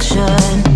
reflection